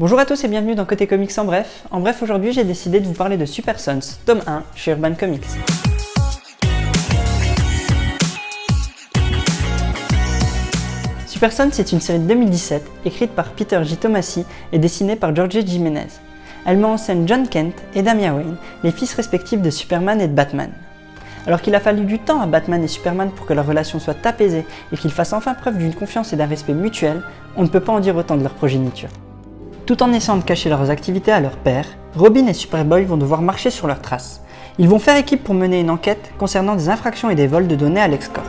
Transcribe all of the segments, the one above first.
Bonjour à tous et bienvenue dans Côté Comics en bref. En bref, aujourd'hui j'ai décidé de vous parler de Super Sons, tome 1, chez Urban Comics. Super Sons est une série de 2017, écrite par Peter J. Tomasi et dessinée par George Jimenez. Elle met en scène John Kent et Damian Wayne, les fils respectifs de Superman et de Batman. Alors qu'il a fallu du temps à Batman et Superman pour que leur relation soit apaisée et qu'ils fassent enfin preuve d'une confiance et d'un respect mutuel, on ne peut pas en dire autant de leur progéniture. Tout en essayant de cacher leurs activités à leur père, Robin et Superboy vont devoir marcher sur leurs traces. Ils vont faire équipe pour mener une enquête concernant des infractions et des vols de données à l'Excorp.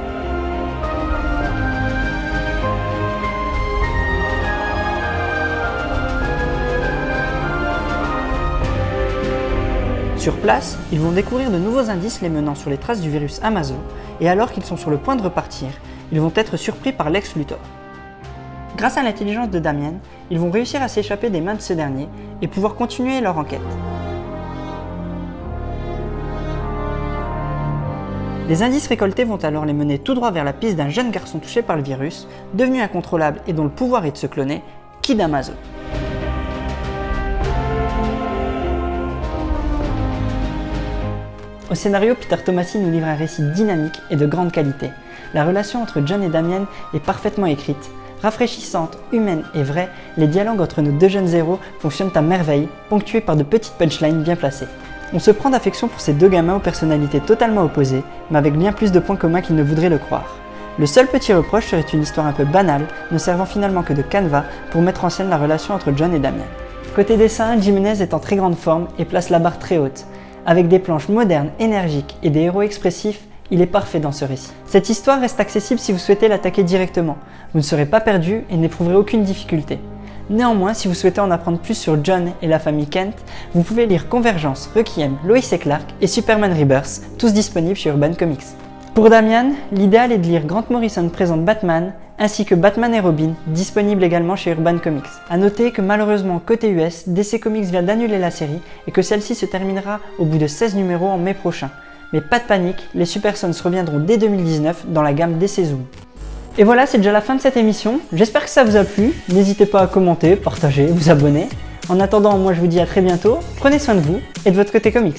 Sur place, ils vont découvrir de nouveaux indices les menant sur les traces du virus Amazon, et alors qu'ils sont sur le point de repartir, ils vont être surpris par Lex Luthor. Grâce à l'intelligence de Damien, ils vont réussir à s'échapper des mains de ce dernier et pouvoir continuer leur enquête. Les indices récoltés vont alors les mener tout droit vers la piste d'un jeune garçon touché par le virus, devenu incontrôlable et dont le pouvoir est de se cloner, Kid Amazon. Au scénario, Peter Tomasi nous livre un récit dynamique et de grande qualité. La relation entre John et Damien est parfaitement écrite. Rafraîchissante, humaine et vraie, les dialogues entre nos deux jeunes héros fonctionnent à merveille, ponctués par de petites punchlines bien placées. On se prend d'affection pour ces deux gamins aux personnalités totalement opposées, mais avec bien plus de points communs qu'ils ne voudraient le croire. Le seul petit reproche serait une histoire un peu banale, ne servant finalement que de canevas pour mettre en scène la relation entre John et Damien. Côté dessin, Jimenez est en très grande forme et place la barre très haute. Avec des planches modernes, énergiques et des héros expressifs, il est parfait dans ce récit. Cette histoire reste accessible si vous souhaitez l'attaquer directement. Vous ne serez pas perdu et n'éprouverez aucune difficulté. Néanmoins, si vous souhaitez en apprendre plus sur John et la famille Kent, vous pouvez lire Convergence, Requiem, Lois et Clark et Superman Rebirth, tous disponibles chez Urban Comics. Pour Damian, l'idéal est de lire Grant Morrison présente Batman, ainsi que Batman et Robin, disponible également chez Urban Comics. A noter que malheureusement côté US, DC Comics vient d'annuler la série et que celle-ci se terminera au bout de 16 numéros en mai prochain. Mais pas de panique, les Super Sons reviendront dès 2019 dans la gamme DC Zoom. Et voilà, c'est déjà la fin de cette émission. J'espère que ça vous a plu. N'hésitez pas à commenter, partager, vous abonner. En attendant, moi je vous dis à très bientôt. Prenez soin de vous et de votre côté comics.